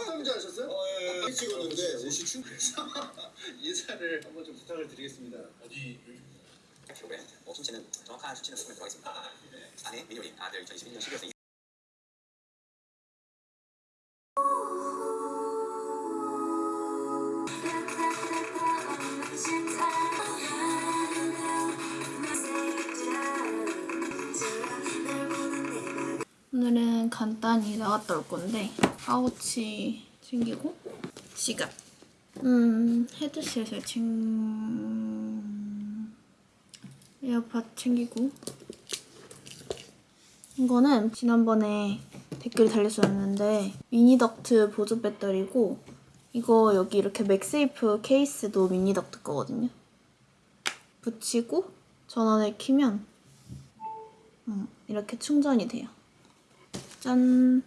문제 하셨어요? 어, 예, 예. 찍었는데 옷이 충분해서 인사를 한번 좀 부탁을 드리겠습니다. 어디 어, 신체는 정확한 수치는 수면 들어가겠습니다. 아내 민효리 아들 2021년 12월생 나갔다 올 건데 파우치 챙기고 시간. 음 헤드셋을 챙 에어팟 챙기고. 이거는 지난번에 댓글 달렸었는데 미니덕트 보조 배터리고 이거 여기 이렇게 맥세이프 케이스도 미니덕트 거거든요. 붙이고 전원을 키면 음, 이렇게 충전이 돼요. 짠!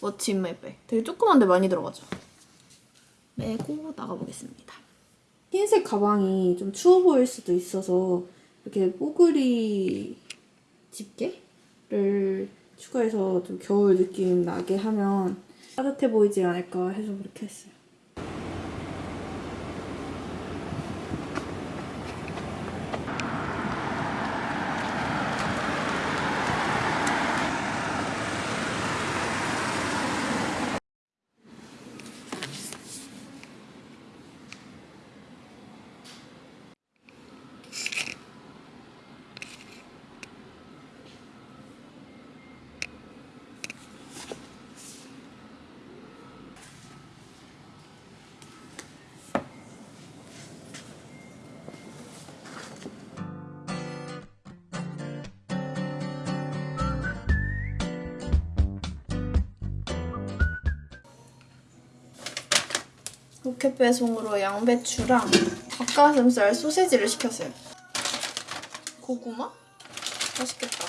What's in my bag. 되게 조그만데 많이 들어가죠? 메고 나가보겠습니다. 흰색 가방이 좀 추워 보일 수도 있어서 이렇게 뽀글이 집게를 추가해서 좀 겨울 느낌 나게 하면 따뜻해 보이지 않을까 해서 그렇게 했어요. 로켓 배송으로 양배추랑 닭가슴살 소세지를 시켰어요. 고구마? 맛있겠다.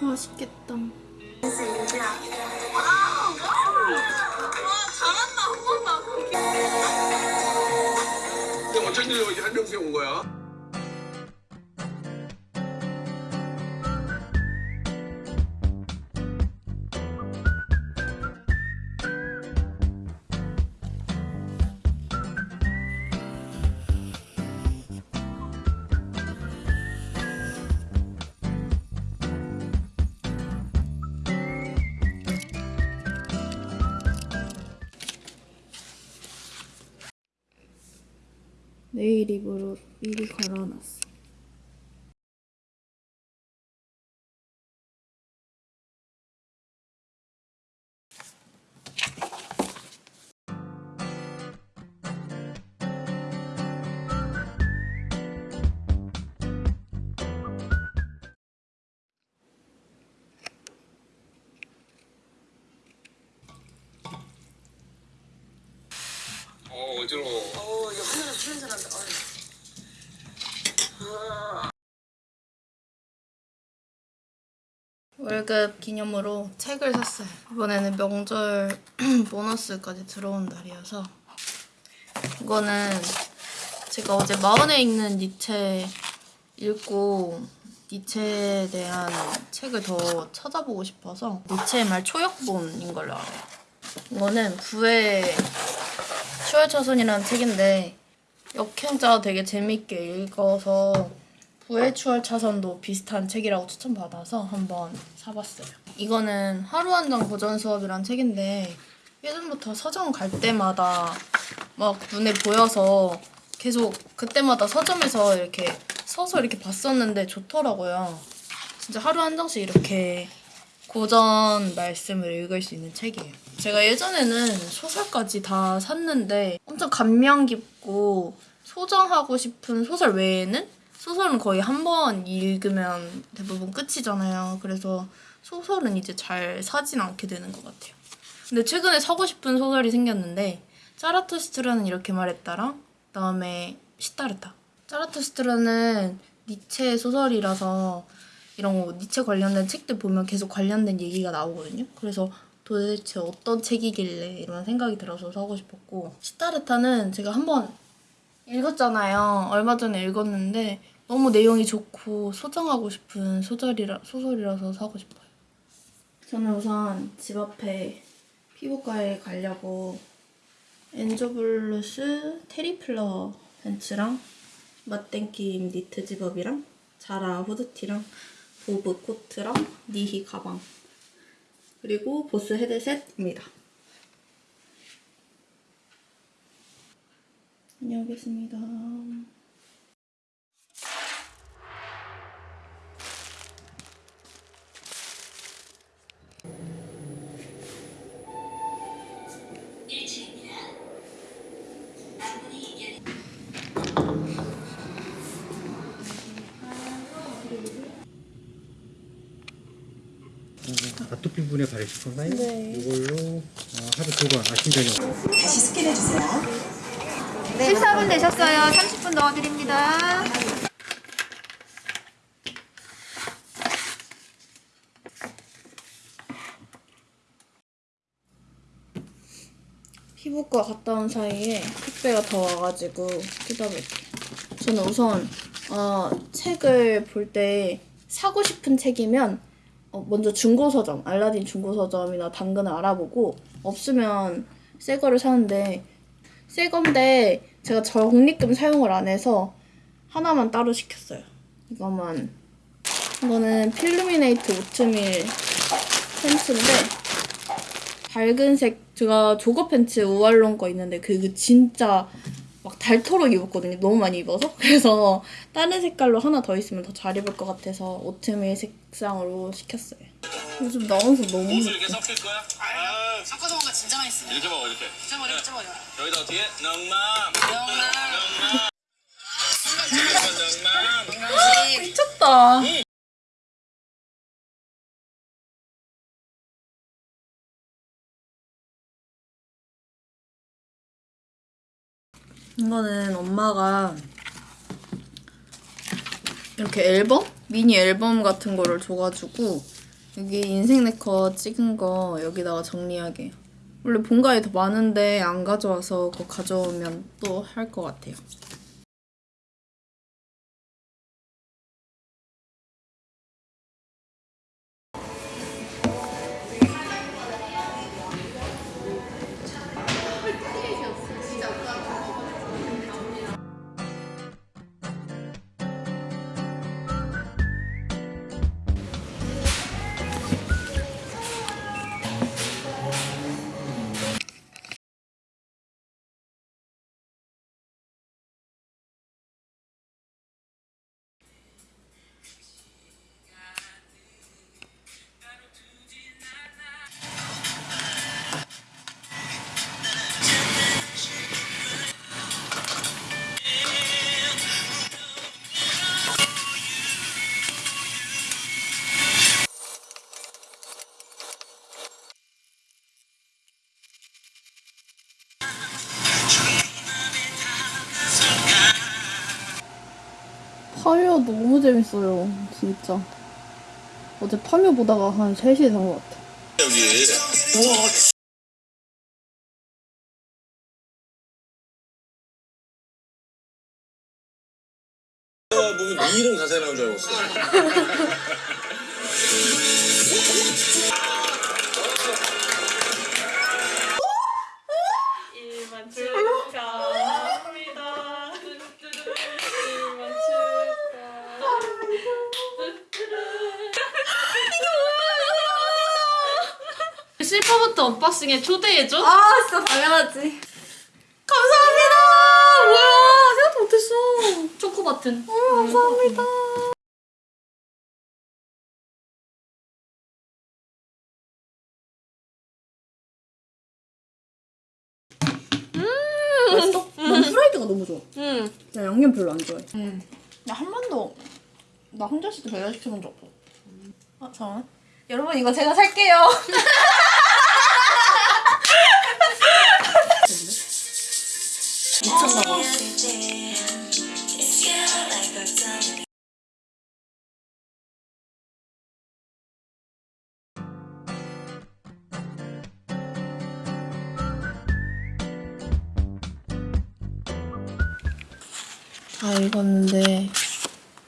맛있겠다. 한명수에 온 거야? 내일 입으로 미리 걸어놨어. 어 어지러워. 냄새 난다. 어이. 월급 기념으로 책을 샀어요. 이번에는 명절 보너스까지 들어온 날이어서 이거는 제가 어제 마흔에 읽는 니체 읽고 니체에 대한 책을 더 찾아보고 싶어서 니체의 말 초역본인 걸로 알아요. 이거는 부의 추월차선이라는 책인데 역행자 되게 재밌게 읽어서 부의 추월 차선도 비슷한 책이라고 추천받아서 한번 사봤어요. 이거는 하루 한 장 고전 수업이란 책인데 예전부터 서점 갈 때마다 막 눈에 보여서 계속 그때마다 서점에서 이렇게 서서 이렇게 봤었는데 좋더라고요. 진짜 하루 한 장씩 이렇게 고전 말씀을 읽을 수 있는 책이에요. 제가 예전에는 소설까지 다 샀는데 엄청 감명 깊고 소장하고 싶은 소설 외에는 소설은 거의 한 번 읽으면 대부분 끝이잖아요. 그래서 소설은 이제 잘 사진 않게 되는 것 같아요. 근데 최근에 사고 싶은 소설이 생겼는데 짜라투스트라는 이렇게 말했다랑 그다음에 시타르타. 짜라투스트라는 니체 소설이라서 이런 거 니체 관련된 책들 보면 계속 관련된 얘기가 나오거든요. 그래서 도대체 어떤 책이길래 이런 생각이 들어서 사고 싶었고 싯다르타는 제가 한번 읽었잖아요. 얼마 전에 읽었는데 너무 내용이 좋고 소장하고 싶은 소설이라, 소설이라서 사고 싶어요. 저는 우선 집 앞에 피부과에 가려고 엔조블루스 테리플러 벤츠랑 맛땡김 니트 집업이랑 자라 후드티랑 보브 코트랑 니히 가방 그리고 보스 헤드셋입니다. 다녀오겠습니다. 아토피 부분에 바르실 건가요? 네. 이걸로 어, 하루 두 번 아침 저녁 다시 스캔해 주세요. 14분 되셨어요. 30분 넣어드립니다. 피부과 갔다 온 사이에 택배가 더 와가지고 뜯어볼게요. 저는 우선 어, 책을 볼 때 사고 싶은 책이면 어, 먼저 중고 서점, 알라딘 중고 서점이나 당근을 알아보고 없으면 새 거를 사는데 새 건데 제가 적립금 사용을 안 해서 하나만 따로 시켰어요. 이거만 이거는 필루미네이트 오트밀 펜츠인데 밝은 색 제가 조거 팬츠 우알론 거 있는데 그게 진짜 막 닳도록 입었거든요. 너무 많이 입어서 그래서 다른 색깔로 하나 더 있으면 더 잘 입을 것 같아서 오트밀 색상으로 시켰어요. 요즘 나와서 너무 이렇게 섞일 거야? 아, 섞어서 먹으면 진짜 맛있어. 이렇게 먹어 이렇게. 쪄버려, 쪄버려. 여기다 어떻게? 넉맘. 넉맘. 넉맘. 미쳤다. 이거는 엄마가 이렇게 앨범? 미니 앨범 같은 거를 줘가지고 여기 인생 네컷 찍은 거 여기다가 정리하게 원래 본가에 더 많은데 안 가져와서 그거 가져오면 또 할 것 같아요 파묘 너무 재밌어요 진짜. 어제 파묘 보다가 한 3시에 잔것 같아. 여기. 아, 실버부터 언박싱에 초대해줘? 아 진짜 당연하지. 감사합니다 뭐야 생각도 못했어 초코 버튼 감사합니다. 맛있어? 난 프라이드가 너무 좋아. 응. 나 양념 별로 안 좋아해. 나한 번도 나 혼자 있을 때 배달 시켜본 적 없어 아 잠깐만 여러분 이거 제가 살게요 미쳤나봐 다 읽었는데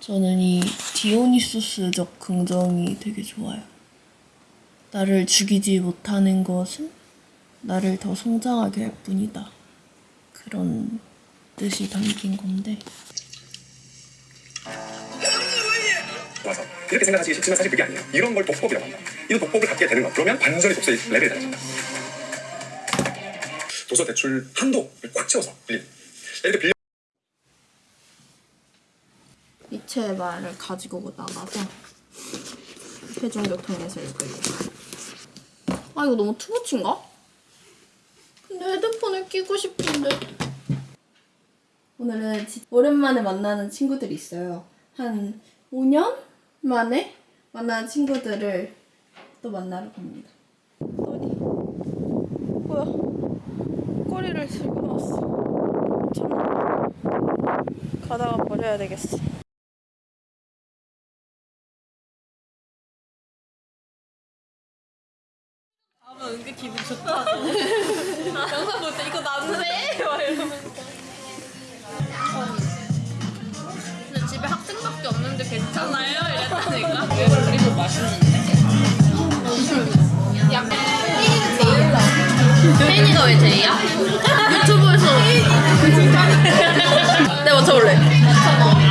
저는 이 디오니소스적 긍정이 되게 좋아요. 나를 죽이지 못하는 것은 나를 더 성장하게 할 뿐이다. 그런 뜻이 담긴 건데 와서 그렇게 생각하시기 쉽지만 사실 그게 아니에요. 이런 걸 독법이라고 합니다. 이 독법을 갖게 되는 것. 그러면 완전히 독서의 레벨이 달라집니다. 도서 대출 한도를 꽉 채워서 빌리는. 예를 들어 빌려 니체의 말을 가지고 나가서 대중교통에서 읽으려고. 아 이거 너무 투머치인가? 헤드폰을 끼고 싶은데. 오늘은 지- 오랜만에 만나는 친구들이 있어요. 한 5년 만에 만나는 친구들을 또 만나러 갑니다. 또니 뭐야? 꼬리를 들고 나왔어. 참 가다가 버려야 되겠어. 은근 기분 좋다. 영상 볼 때 이거 난데? 막 이러면서. 근데 집에 학생밖에 없는데 괜찮아요? 이랬다니까. 그리고 맛있는데? 약간 혜인이가 제일 나. 혜인이가 왜 제이야? 유튜브에서. 내가 맞춰볼래.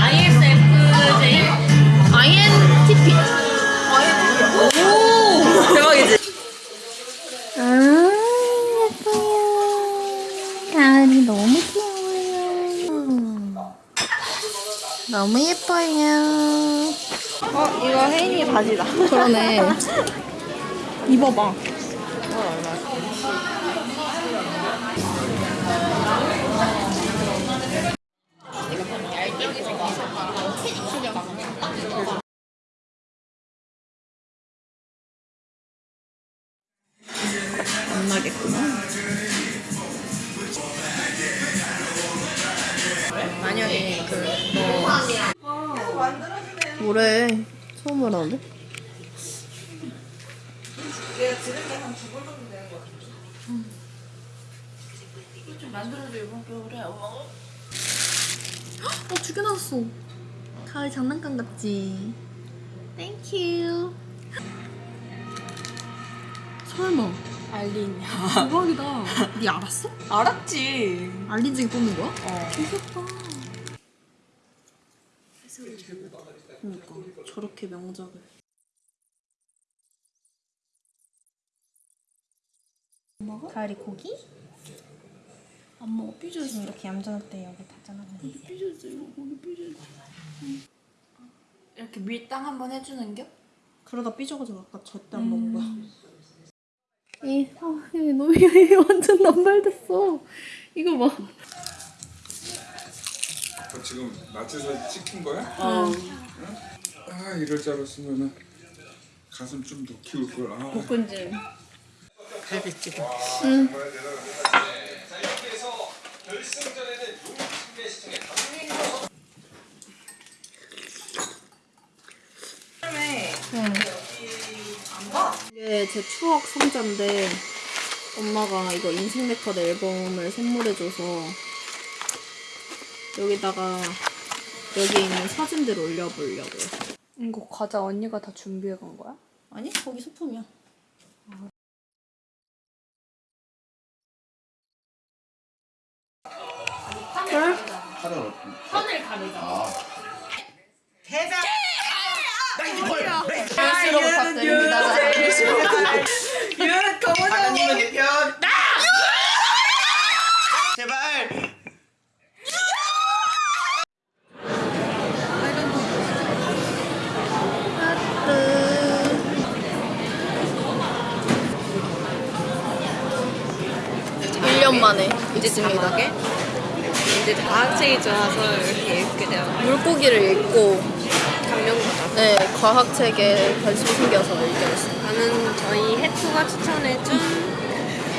ISFJ? INTP. 오! 대박이지? 아, 예뻐요. 가을이 너무 귀여워요. 너무 예뻐요. 어 이거 혜인이 바지다. 그러네. 입어봐. 처음 알았는데? 어, 두 개 나왔어. 가을 장난감 같지? Thank you. 설마. 알린. 대박이다. 니 알았어? 알았지. 알린 중에 뽑는 거야? 어. 귀엽다. 해석을 잘 못해. 그러니까 저렇게 명작을. 먹어? 가을이 고기? 안 먹어. 삐져서 이렇게 얌전할 때 여기 닿잖아. 삐져서 이거 고기 삐져서. 이렇게 밀당 한번 해주는 겨? 그러다 삐져가지고 아까 절대 안 먹은 거야. 이 상황이 너무 얘 완전 남발됐어. 이거 봐. 어, 지금 마트에서 찍힌 거야? 어. 아 이럴 줄 알았으면은 가슴 좀 더 키울 걸. 아. 복근질. 이게 제 추억 상자인데 엄마가 이거 인생 네컷 앨범을 선물해줘서 여기다가 여기 있는 사진들 올려보려고요. 이거 과자 언니가 다 준비해 간 거야? 아니 거기 소품이야. 열수로 부탁드립니다. 일 년 이제 자막에 이제 과학책이 좋아서 이렇게 읽게 되어 물고기를 읽고 감명 받아. 네 과학책에 관심 생겨서 읽게 됐어요. 나는 저희 해투가 추천해준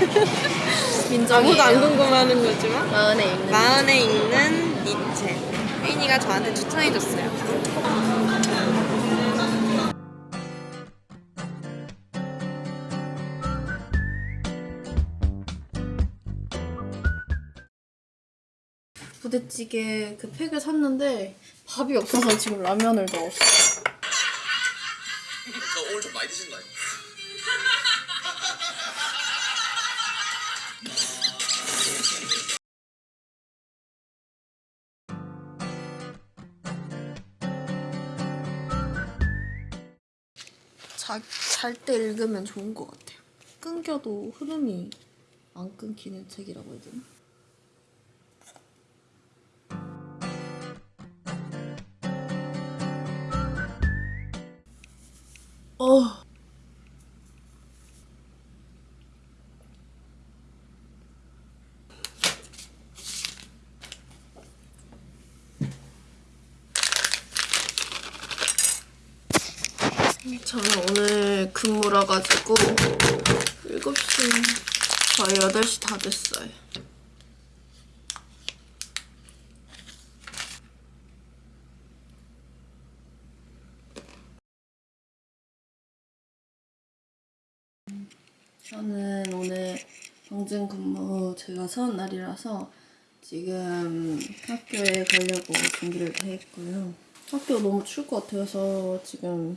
민정이 아무도 안 궁금해하는 거지만 마흔에 읽는 마흔에 읽는 니체. 혜인이가 저한테 추천해줬어요. 부대찌개 그 팩을 샀는데 밥이 없어서 지금 라면을 넣었어. 오늘 좀 많이 드신 거 아니야? 잘때 읽으면 좋은 것 같아요. 끊겨도 흐름이 안 끊기는 책이라고 해야 되나? 저는 오늘 근무라 가지고 7시 거의 8시 다 됐어요. 저는 오늘 경증 근무 제가 서은 날이라서 지금 학교에 가려고 준비를 다 했고요. 학교 너무 추울 것 같아서 지금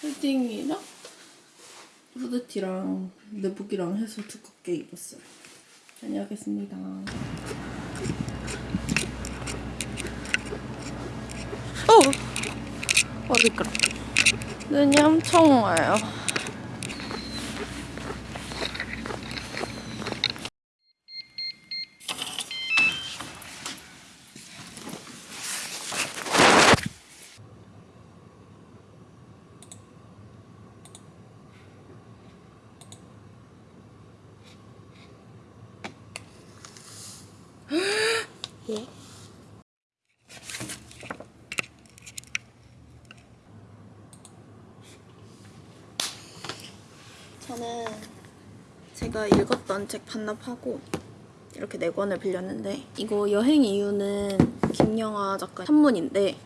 패딩이랑 후드티랑 내복이랑 해서 두껍게 입었어요. 다녀오겠습니다. 어! 어, 미끄러. 눈이 엄청 와요. 저는 제가 읽었던 책 반납하고 이렇게 네 권을 빌렸는데 이거 여행 이유는 김영하 작가 산문인데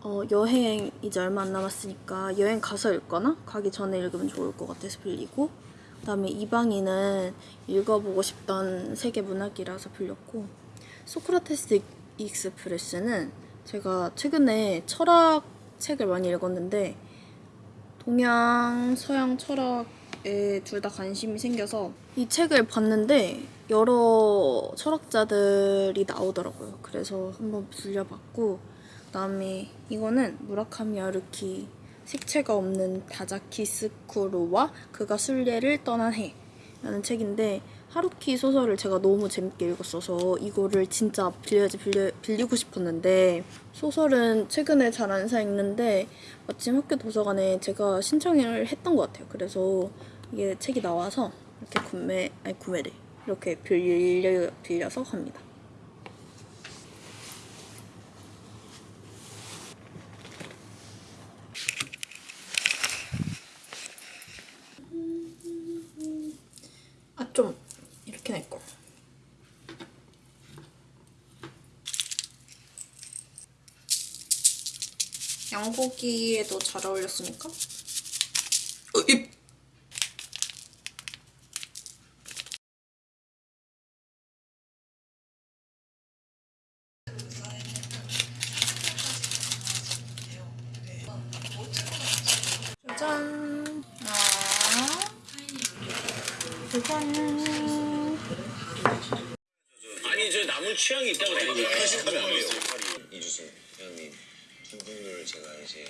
어, 여행 이제 얼마 안 남았으니까 여행 가서 읽거나 가기 전에 읽으면 좋을 것 같아서 빌리고 그다음에 이방인은 읽어보고 싶던 세계 문학이라서 빌렸고 소크라테스 익스프레스는 제가 최근에 철학 책을 많이 읽었는데 동양, 서양 철학에 둘 다 관심이 생겨서 이 책을 봤는데 여러 철학자들이 나오더라고요. 그래서 한번 빌려봤고 그다음에 이거는 무라카미 하루키 색채가 없는 다자키 스쿠로와 그가 순례를 떠난 해라는 책인데 하루키 소설을 제가 너무 재밌게 읽었어서 이거를 진짜 빌려야지 빌려, 빌리고 싶었는데 소설은 최근에 잘 안 사 읽는데 마침 학교 도서관에 제가 신청을 했던 것 같아요. 그래서 이게 책이 나와서 이렇게 구매, 아니 구매를 이렇게 빌려, 빌려서 갑니다. 아, 좀 이렇게 낼걸. 양고기에도 잘 어울렸으니까. 어, 입. 짜잔. 아. 짜잔. 아니 저 남은 취향이 있다고 생각해요. 편식하면 안 돼요. 이주승 제가 이제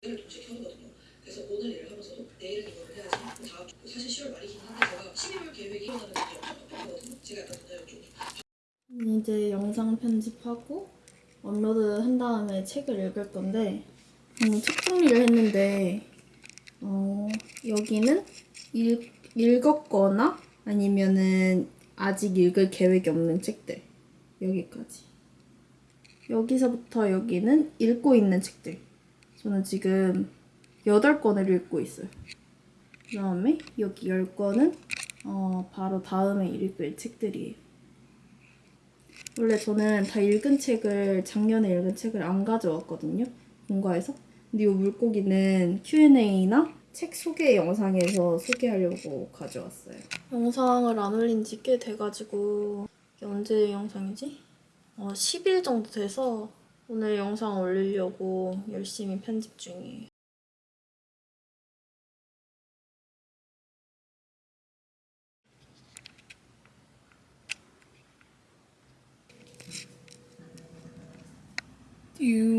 그래서 오늘 일을 하면서도 내일은 이거를 해야지 다음 주 사실 10월 말이긴 한데 제가 12월 계획이 일어나는 게 없거든요. 제가 약간 오늘 좀 이제 영상 편집하고 업로드 한 다음에 책을 읽을 건데 음, 책 정리를 했는데 어, 여기는 읽, 읽었거나 아니면은 아직 읽을 계획이 없는 책들 여기까지. 여기서부터 여기는 읽고 있는 책들. 저는 지금 8권을 읽고 있어요. 그 다음에 여기 10권은 어, 바로 다음에 읽을 책들이에요. 원래 저는 다 읽은 책을 작년에 읽은 책을 안 가져왔거든요 본가에서. 근데 이 물고기는 Q&A나 책 소개 영상에서 소개하려고 가져왔어요. 영상을 안 올린 지 꽤 돼가지고. 언제 영상이지? 어, 10일 정도 돼서 오늘 영상 올리려고 열심히 편집 중이에요. 유.